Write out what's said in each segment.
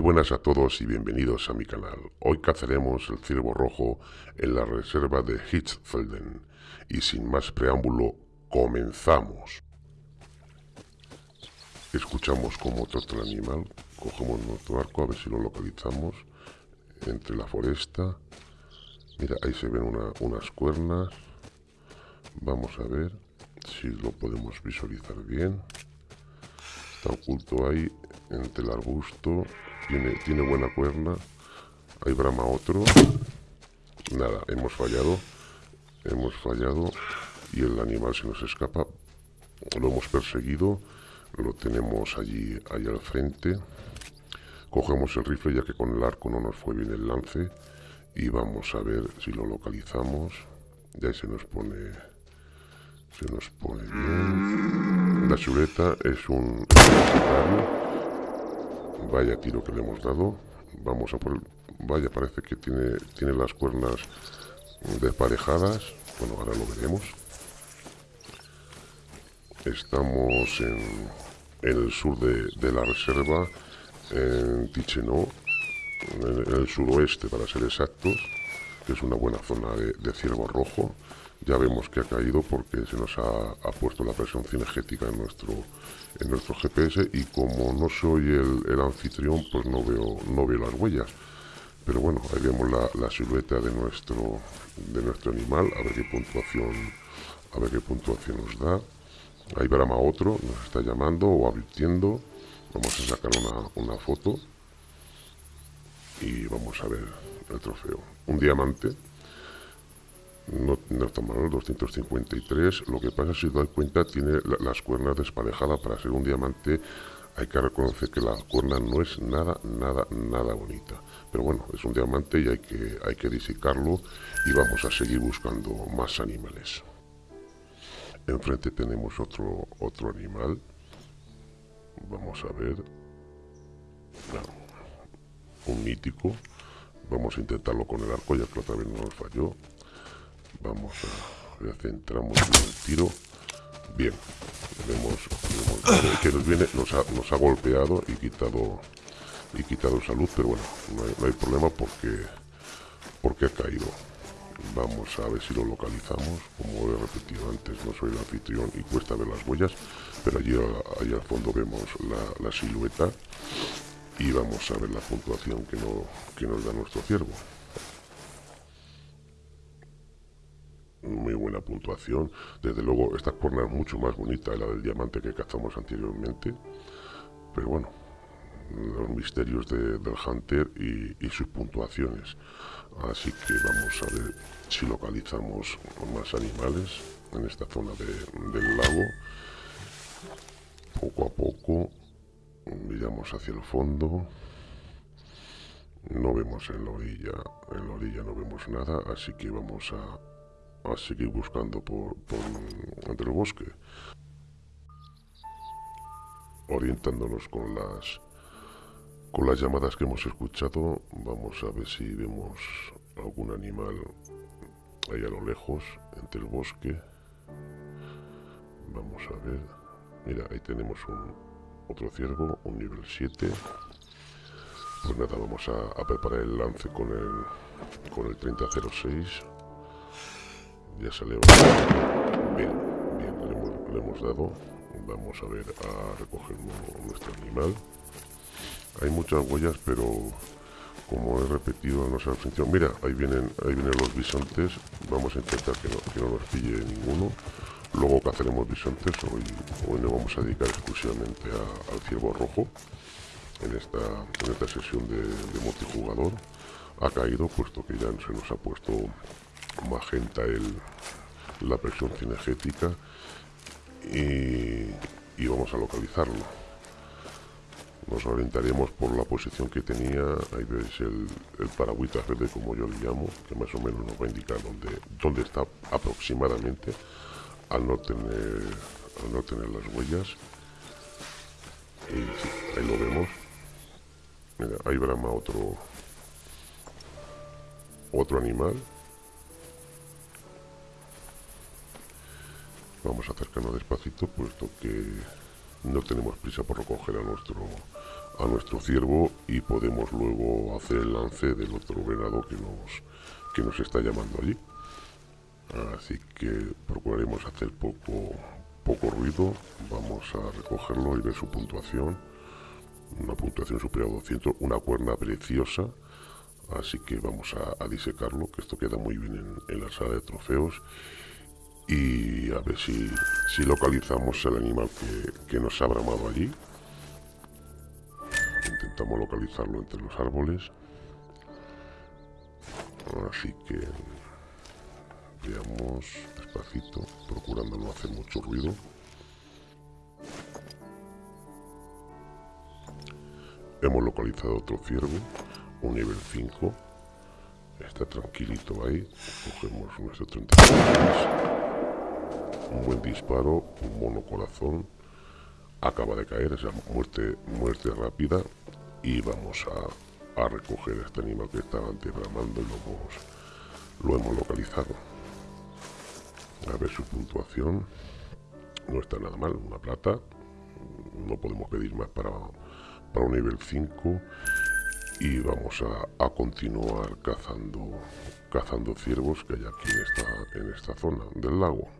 buenas a todos y bienvenidos a mi canal. Hoy cazaremos el ciervo rojo en la reserva de Hitzfelden. Y sin más preámbulo, comenzamos. Escuchamos cómo trata el animal, cogemos nuestro arco a ver si lo localizamos entre la foresta. Mira, ahí se ven unas cuernas. Vamos a ver si lo podemos visualizar bien. Está oculto ahí entre el arbusto. Tiene, buena cuerna. Ahí brama otro. Nada, hemos fallado. Hemos fallado. Y el animal se nos escapa. Lo hemos perseguido. Lo tenemos allí, allí al frente. Cogemos el rifle ya que con el arco no nos fue bien el lance. Y vamos a ver si lo localizamos. Ya se nos pone... Se nos pone bien. La chuleta es un... Vaya tiro que le hemos dado. Vamos a por el... Vaya, parece que tiene, tiene las cuernas desparejadas. Bueno, ahora lo veremos. Estamos en, el sur de, la reserva, en Tichenó, en, el suroeste para ser exactos, que es una buena zona de, de ciervo rojo ya vemos que ha caído porque se nos ha, puesto la presión cinegética en nuestro en nuestro GPS y como no soy el, anfitrión pues no veo no veo las huellas. Pero bueno ahí vemos la, silueta de nuestro de nuestro animal a ver qué puntuación a ver qué puntuación nos da. Ahí brama otro nos está llamando o advirtiendo. Vamos a sacar una, una foto y vamos a ver el trofeo. Un diamante no, no está mal, 253. Lo que pasa, si os dais cuenta, tiene las cuernas desparejadas. Para ser un diamante hay que reconocer que la cuerna no es nada, nada, nada bonita. Pero bueno, es un diamante y hay que, hay que disicarlo y vamos a seguir buscando más animales. Enfrente tenemos otro, otro animal. Vamos a ver. un mítico. Vamos a intentarlo con el arco, ya que otra vez no nos falló. Vamos a, centramos en el tiro. Bien, vemos, que nos viene, nos ha golpeado y quitado y quitado salud, pero bueno, no hay, problema porque porque ha caído. Vamos a ver si lo localizamos. Como he repetido antes, no soy el anfitrión y cuesta ver las huellas, pero allí, allí al fondo vemos la, la silueta y vamos a ver la puntuación que, no, que nos da nuestro ciervo. Muy buena puntuación. Desde luego, esta cuerna es mucho más bonita de la del diamante que cazamos anteriormente. Pero bueno, los misterios del Hunter y, sus puntuaciones. Así que vamos a ver si localizamos más animales en esta zona del lago. Poco a poco miramos hacia el fondo. No vemos en la orilla, en la orilla no vemos nada, así que vamos a, a seguir buscando por, entre el bosque orientándonos con las con las llamadas que hemos escuchado. Vamos a ver si vemos algún animal ahí a lo lejos entre el bosque. Vamos a ver. Mira ahí tenemos un otro ciervo un nivel 7 pues nada vamos a, a preparar el lance con el con el 3006 ya salió bien bien le hemos, dado. Vamos a ver a recoger nuestro animal. Hay muchas huellas pero como he repetido no se función mira ahí vienen ahí vienen los bisontes. Vamos a intentar que no, nos pille ninguno. Luego cazaremos bisontes. Hoy, hoy nos vamos a dedicar exclusivamente al ciervo rojo. En esta, en esta sesión de, de multijugador. Ha caído puesto que ya se nos ha puesto magenta el, la presión cinegética y, vamos a localizarlo. Nos orientaremos por la posición que tenía, ahí veis el, el paragüita verde como yo le llamo, que más o menos nos va a indicar dónde, dónde está aproximadamente al no tener, al no tener las huellas. Y ahí lo vemos. Mira, ahí brama otro, otro animal Vamos a acercarnos despacito, puesto que no tenemos prisa por recoger a nuestro, a nuestro ciervo y podemos luego hacer el lance del otro venado que nos, que nos está llamando allí. Así que procuraremos hacer poco, poco ruido. Vamos a recogerlo y ver su puntuación. Una puntuación superior a 200, una cuerna preciosa. Así que vamos a, disecarlo, que esto queda muy bien en, la sala de trofeos. Y a ver si, si localizamos el animal que, que nos ha bramado allí. Intentamos localizarlo entre los árboles. Así que veamos despacito procurando no hacer mucho ruido. Hemos localizado otro ciervo un nivel 5 está tranquilito ahí. Cogemos nuestro 36 un buen disparo un mono corazón acaba de caer, esa muerte, muerte rápida y vamos a, recoger este animal que estaba antes bramando y lo hemos, lo hemos localizado. A ver su puntuación. No está nada mal, una plata. No podemos pedir más para, para un nivel 5. Y vamos a, continuar cazando, cazando ciervos que hay aquí en esta zona del lago.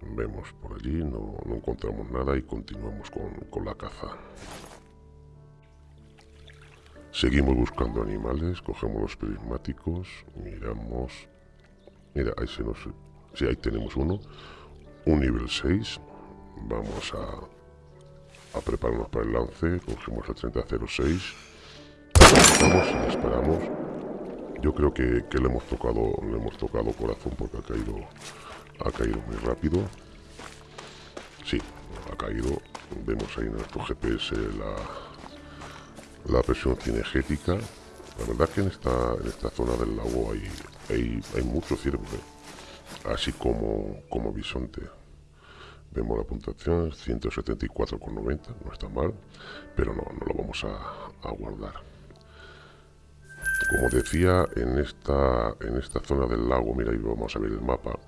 Vemos por allí, no, no encontramos nada y continuamos con, con la caza. Seguimos buscando animales, cogemos los prismáticos, miramos... Mira, ahí se nos... Sí, ahí tenemos uno. Un nivel 6. Vamos a, a prepararnos para el lance. Cogemos el 3006. Vamos y disparamos. Yo creo que, que, le hemos tocado le hemos tocado corazón porque ha caído ha caído muy rápido. Sí, ha caído. Vemos ahí en nuestro GPS la, la presión cinegética. La verdad que en esta, en esta zona del lago hay, hay, hay mucho ciervo, así como, como bisonte. Vemos la puntuación, 174,90, no está mal, pero no, no lo vamos a, a, guardar. Como decía, en esta, en esta zona del lago, mira, ahí vamos a ver el mapa,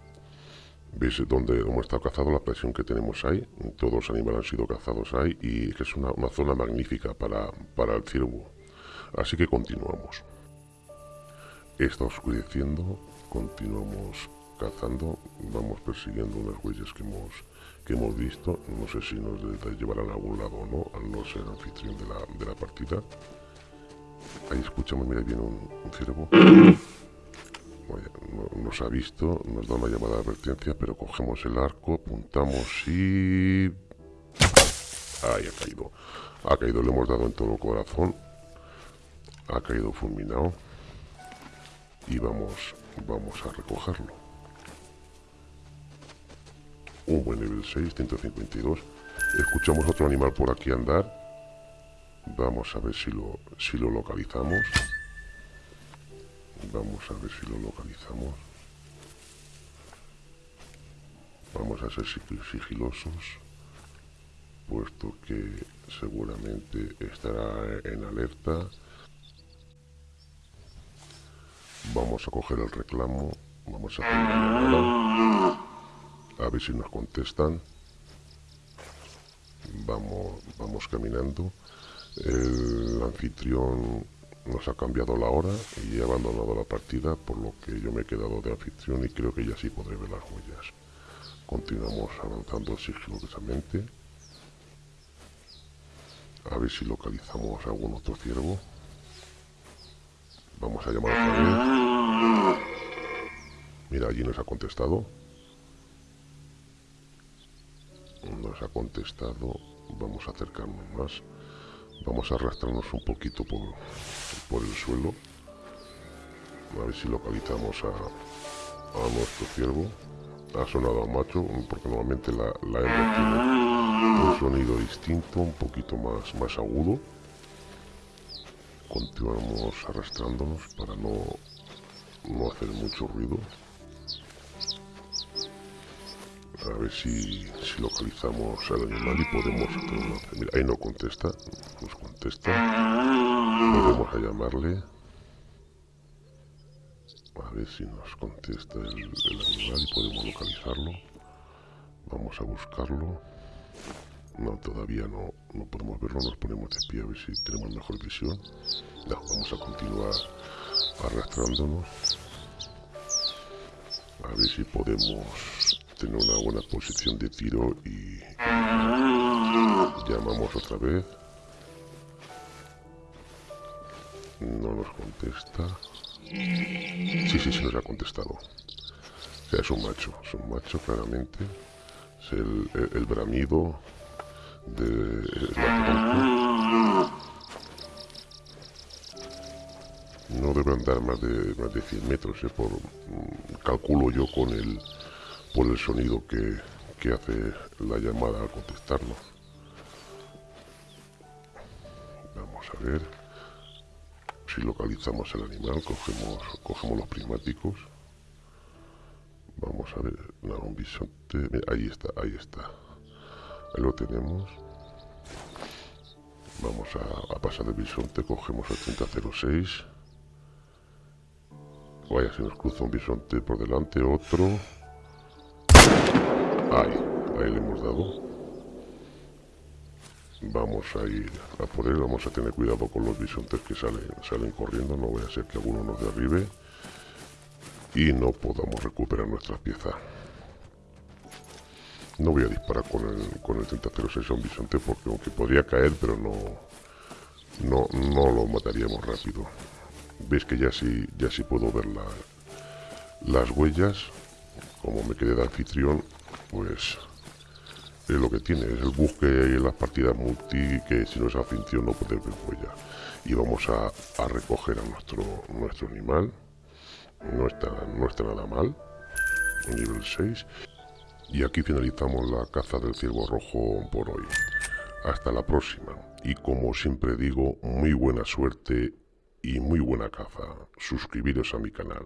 veis dónde hemos estado cazado, la presión que tenemos ahí, todos los animales han sido cazados ahí y que es una, zona magnífica para, para, el ciervo. Así que continuamos. Está oscureciendo, continuamos cazando, vamos persiguiendo unas huellas que hemos, que hemos visto, no sé si nos llevarán a algún lado o no, al no ser anfitrión de la, de la partida. Ahí escuchamos, mira, viene un ciervo nos ha visto, nos da una llamada de advertencia, pero cogemos el arco, apuntamos y... Ahí ha caído. Ha caído, le hemos dado en todo el corazón. Ha caído fulminado. Y vamos, vamos a recogerlo. Un buen nivel 6, 152. Escuchamos otro animal por aquí andar. Vamos a ver si lo, si lo localizamos. Vamos a ver si lo localizamos. Vamos a ser sigilosos, puesto que seguramente estará en alerta. Vamos a coger el reclamo, vamos a a ver si nos contestan. Vamos, vamos caminando. El anfitrión nos ha cambiado la hora y he abandonado la partida, por lo que yo me he quedado de anfitrión y creo que ya sí podré ver las huellas. Continuamos avanzando sigilosamente. A ver si localizamos algún otro ciervo. Vamos a llamar a vez. Mira, allí nos ha contestado. Nos ha contestado. Vamos a acercarnos más. Vamos a arrastrarnos un poquito por, por el suelo. A ver si localizamos a, nuestro ciervo. Ha sonado a macho, porque normalmente la, la hembra tiene un sonido distinto, un poquito más, más agudo. Continuamos arrastrándonos para no, no hacer mucho ruido. A ver si, si localizamos al animal y podemos... Mira, ahí no contesta, nos contesta. Volvemos a llamarle. A ver si nos contesta el, animal y podemos localizarlo. Vamos a buscarlo. No, todavía no, no podemos verlo, nos ponemos de pie a ver si tenemos mejor visión. Vamos a continuar arrastrándonos. A ver si podemos tener una buena posición de tiro y llamamos otra vez. No nos contesta. Sí, sí, sí nos ha contestado. Es un macho, es un macho claramente. Es el, bramido de No debe andar más de, más de 100 metros, ¿eh? por, mm, calculo yo con el, por el sonido que, que hace la llamada al contestarnos. Vamos a ver si localizamos el animal, cogemos, cogemos los prismáticos. Vamos a ver, un bisonte, ahí está, ahí está. Ahí lo tenemos. Vamos a, pasar el bisonte, cogemos el 3006. Vaya, se nos cruza un bisonte por delante, otro. Ahí, ahí le hemos dado vamos a ir a por él, vamos a tener cuidado con los bisontes que salen, salen corriendo, no voy a ser que alguno nos derribe y no podamos recuperar nuestras piezas. No voy a disparar con el, con el 3006 a un bisonte porque aunque podría caer, pero no, no, no lo mataríamos rápido. Veis que ya sí, ya sí puedo ver la, las huellas. Como me quedé de anfitrión, pues es lo que tiene, es el bug que hay en las partidas multi que si no es afición no puede ver huella. Y vamos a, recoger a nuestro, nuestro animal. No está, no está nada mal. Nivel 6. Y aquí finalizamos la caza del ciervo rojo por hoy. Hasta la próxima. Y como siempre digo, muy buena suerte y muy buena caza. Suscribiros a mi canal.